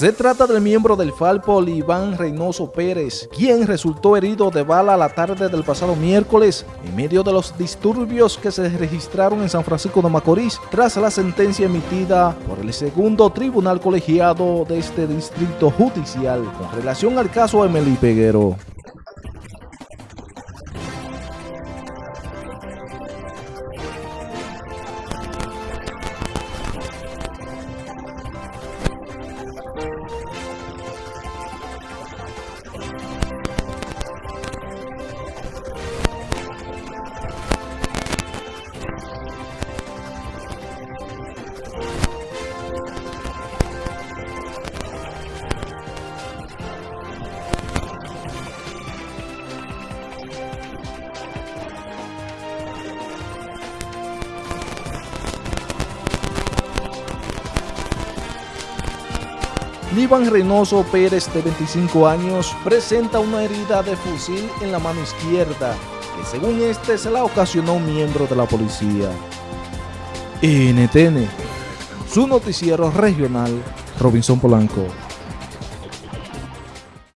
Se trata del miembro del Falpol Iván Reynoso Pérez, quien resultó herido de bala la tarde del pasado miércoles en medio de los disturbios que se registraron en San Francisco de Macorís tras la sentencia emitida por el segundo tribunal colegiado de este distrito judicial con relación al caso Emily Peguero. Iván Reynoso Pérez, de 25 años, presenta una herida de fusil en la mano izquierda, que según este se la ocasionó un miembro de la policía. NTN, su noticiero regional, Robinson Polanco.